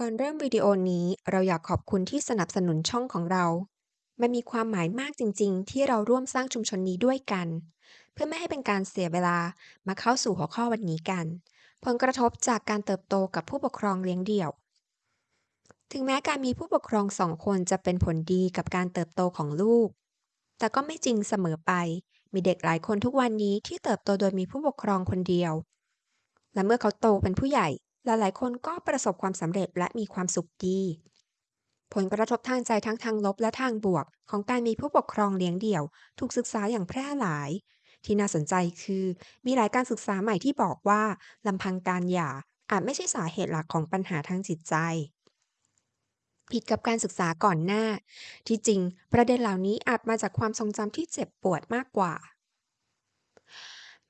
ก่อนเริ่มวิดีโอนี้เราอยากขอบคุณที่สนับสนุนช่องของเรา มันมีความหมายมากจริง ๆ ที่เราร่วมสร้างชุมชนนี้ด้วยกัน เพื่อไม่ให้เป็นการเสียเวลามาเข้าสู่หัวข้อวันนี้กัน ผลกระทบจากการเติบโตกับผู้ปกครองเลี้ยงเดี่ยว ถึงแม้การมีผู้ปกครองสองคนจะเป็นผลดีกับการเติบโตของลูก แต่ก็ไม่จริงเสมอไป มีเด็กหลายคนทุกวันนี้ที่เติบโตโดยมีผู้ปกครองคนเดียว และเมื่อเขาโตเป็นผู้ใหญ่ หลายๆ คนก็ประสบความสำเร็จและมีความสุขดี ผลกระทบทางใจทั้งทางลบและทางบวก ของการมีผู้ปกครองเลี้ยงเดี่ยว ถูกศึกษาอย่างแพร่หลาย ที่น่าสนใจคือ มีหลายการศึกษาใหม่ที่บอกว่าลำพังการหย่าอาจไม่ใช่สาเหตุหลักของปัญหาทางจิตใจ ผิดกับการศึกษาก่อนหน้า ที่จริง ประเด็นเหล่านี้อาจมาจากความทรงจำที่เจ็บปวดมากกว่า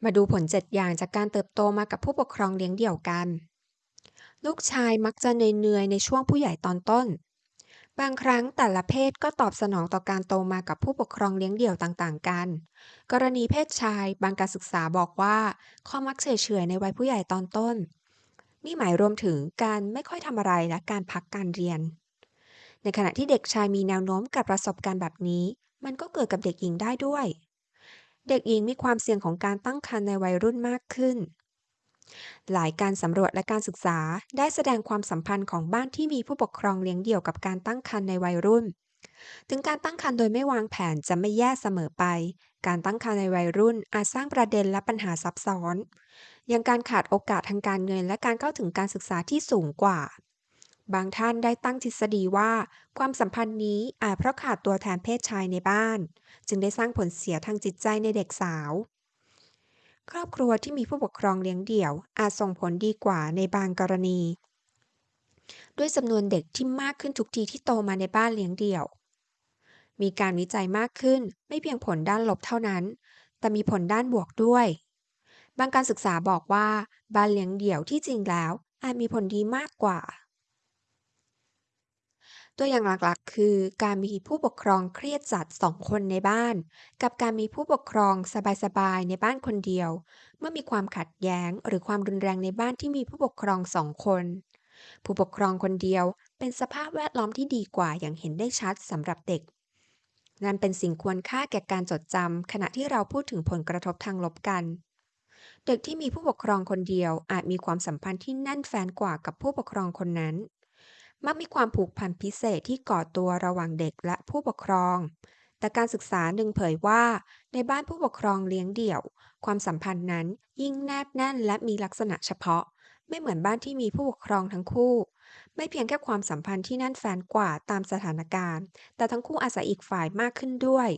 มาดูผล 7 อย่างจากการเติบโตมากับผู้ปกครองเลี้ยงเดี่ยวกัน ลูกชายมักจะเหนื่อยๆในช่วงผู้ใหญ่ตอนต้น บางครั้งแต่ละเพศก็ตอบสนองต่อการโตมากับผู้ปกครองเลี้ยงเดี่ยวต่างๆ กัน กรณีเพศชายบางการศึกษาบอกว่าข้อมักเฉยๆในวัยผู้ใหญ่ตอนต้น นี่หมายรวมถึงการไม่ค่อยทำอะไรและการพักการเรียน ในขณะที่เด็กชายมีแนวโน้มกับประสบการณ์แบบนี้ มันก็เกิดกับเด็กหญิงได้ด้วย เด็กหญิงมีความเสี่ยงของการตั้งครรภ์ในวัยรุ่นมากขึ้น หลายการสำรวจและการศึกษาได้แสดงความสัมพันธ์ของบ้านที่มีผู้ปกครองเลี้ยงเดี่ยวกับการตั้งครรภ์ในวัยรุ่น ถึงการตั้งครรภ์โดยไม่วางแผนจะไม่แย่เสมอไป การตั้งครรภ์ในวัยรุ่นอาจสร้างประเด็นและปัญหาซับซ้อน อย่างการขาดโอกาสทางการเงินและการเข้าถึงการศึกษาที่สูงกว่า บางท่านได้ตั้งทฤษฎีว่า ความสัมพันธ์นี้อาจเพราะขาดตัวแทนเพศชายในบ้าน จึงได้สร้างผลเสียทางจิตใจในเด็กสาว ครอบครัวที่มีผู้ปกครองเลี้ยงเดี่ยว อาจส่งผลดีกว่าในบางกรณี ด้วยจำนวนเด็กที่มากขึ้นทุกทีที่โตมาในบ้านเลี้ยงเดี่ยว มีการวิจัยมากขึ้นไม่เพียงผลด้านลบเท่านั้น แต่มีผลด้านบวกด้วย บางการศึกษาบอกว่าบ้านเลี้ยงเดี่ยวที่จริงแล้ว อาจมีผลดีมากกว่า ตัวอย่างหลักๆ คือการมีผู้ปกครองเครียดจัดสองคนในบ้าน กับการมีผู้ปกครองสบายๆในบ้านคนเดียว เมื่อมีความขัดแย้งหรือความรุนแรงในบ้านที่มีผู้ปกครองสองคน ผู้ปกครองคนเดียวเป็นสภาพแวดล้อมที่ดีกว่าอย่างเห็นได้ชัดสำหรับเด็กนั่นเป็นสิ่งควรค่าแก่การจดจำขณะที่เราพูดถึงผลกระทบทางลบกัน เด็กที่มีผู้ปกครองคนเดียวอาจมีความสัมพันธ์ที่แน่นแฟ้นกว่ากับผู้ปกครองคนนั้น มักมีความผูกพันพิเศษที่ก่อตัวระหว่างเด็กและผู้ปกครอง แต่การศึกษาหนึ่งเผยว่า ในบ้านผู้ปกครองเลี้ยงเดี่ยว ความสัมพันธ์นั้นยิ่งแนบแน่นและมีลักษณะเฉพาะ ไม่เหมือนบ้านที่มีผู้ปกครองทั้งคู่ ไม่เพียงแค่ความสัมพันธ์ที่แน่นแฟ้นกว่าตามสถานการณ์ แต่ทั้งคู่อาศัยอีกฝ่ายมากขึ้นด้วย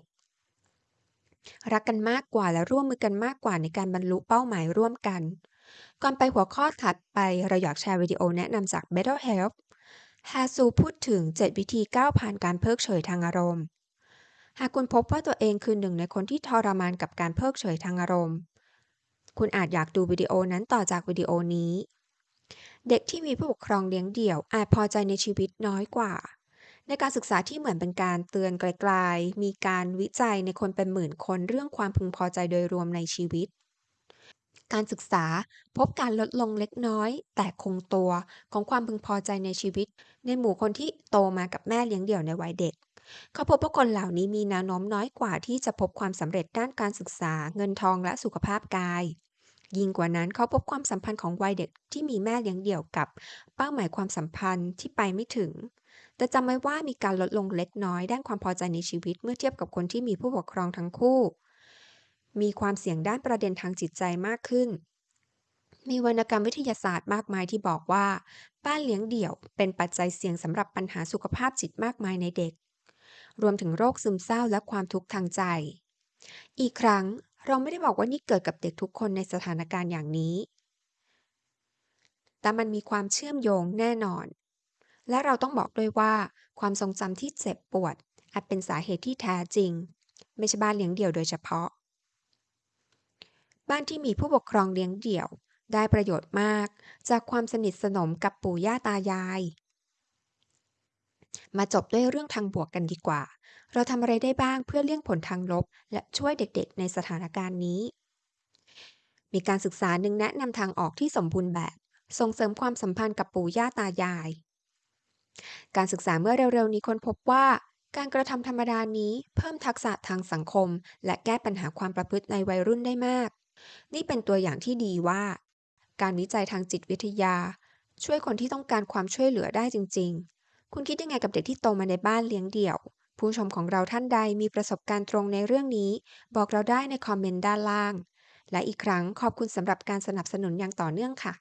รักกันมากกว่าและร่วมมือกันมากกว่าในการบรรลุเป้าหมายร่วมกัน ก่อนไปหัวข้อถัดไปเราอยากแชร์วิดีโอแนะนำจาก Better Health ฮาซูพูดถึง 7 วิธีก้าวผ่านการเพิกเฉยทางอารมณ์ หากคุณพบว่าตัวเองคือหนึ่งในคนที่ทรมานกับการเพิกเฉยทางอารมณ์ คุณอาจอยากดูวิดีโอนั้นต่อจากวิดีโอนี้ เด็กที่มีผู้ปกครองเลี้ยงเดี่ยวอาจพอใจในชีวิตน้อยกว่า ในการศึกษาที่เหมือนเป็นการเตือนไกลๆ มีการวิจัยในคนเป็นหมื่นคนเรื่องความพึงพอใจโดยรวมในชีวิต การศึกษาพบการลดลงเล็กน้อย แต่คงตัวของความพึงพอใจในชีวิต ในหมู่คนที่โตมากับแม่เลี้ยงเดี่ยวในวัยเด็ก เขาพบว่าคนเหล่านี้มีแนวโน้มน้อยกว่าที่จะพบความสำเร็จด้านการศึกษา เงินทองและสุขภาพกาย ยิ่งกว่านั้นเขาพบความสัมพันธ์ของวัยเด็กที่มีแม่เลี้ยงเดี่ยวกับ เป้าหมายความสัมพันธ์ที่ไปไม่ถึงแต่จำไว้ว่ามีการลดลงเล็กน้อยด้านความพอใจในชีวิตเมื่อเทียบกับคนที่มีผู้ปกครองทั้งคู่ มีความเสี่ยงด้านประเด็นทางจิตใจมากขึ้น มีวรรณกรรมวิทยาศาสตร์มากมายที่บอกว่า บ้านเลี้ยงเดี่ยวเป็นปัจจัยเสี่ยงสำหรับปัญหาสุขภาพจิตมากมายในเด็ก รวมถึงโรคซึมเศร้าและความทุกข์ทางใจ อีกครั้งเราไม่ได้บอกว่านี่เกิดกับเด็กทุกคนในสถานการณ์อย่างนี้ แต่มันมีความเชื่อมโยงแน่นอน และเราต้องบอกด้วยว่า ความทรงจำที่เจ็บปวดอาจเป็นสาเหตุที่แท้จริง ไม่ใช่บ้านเลี้ยงเดี่ยวโดยเฉพาะ บ้านที่มีผู้ปกครองเลี้ยงเดี่ยว ได้ประโยชน์มาก จากความสนิทสนมกับปู่ย่าตายาย มาจบด้วยเรื่องทางบวกกันดีกว่า เราทำอะไรได้บ้างเพื่อเลี่ยงผลทางลบ และช่วยเด็กๆ ในสถานการณ์นี้ มีการศึกษาหนึ่งแนะนำทางออกที่สมบูรณ์แบบ ส่งเสริมความสัมพันธ์กับปู่ย่าตายาย การศึกษาเมื่อเร็วๆนี้ค้นพบว่าการกระทำธรรมดานี้เพิ่มทักษะทางสังคม และแก้ปัญหาความประพฤติในวัยรุ่นได้มาก นี่เป็นตัวอย่างที่ดีว่า การวิจัยทางจิตวิทยา ช่วยคนที่ต้องการความช่วยเหลือได้จริง ๆ คุณคิดยังไงกับเด็กที่โตมาในบ้านเลี้ยงเดี่ยว ผู้ชมของเราท่านใดมีประสบการณ์ตรงในเรื่องนี้ บอกเราได้ในคอมเมนต์ด้านล่าง และอีกครั้งขอบคุณสำหรับการสนับสนุนอย่างต่อเนื่องค่ะ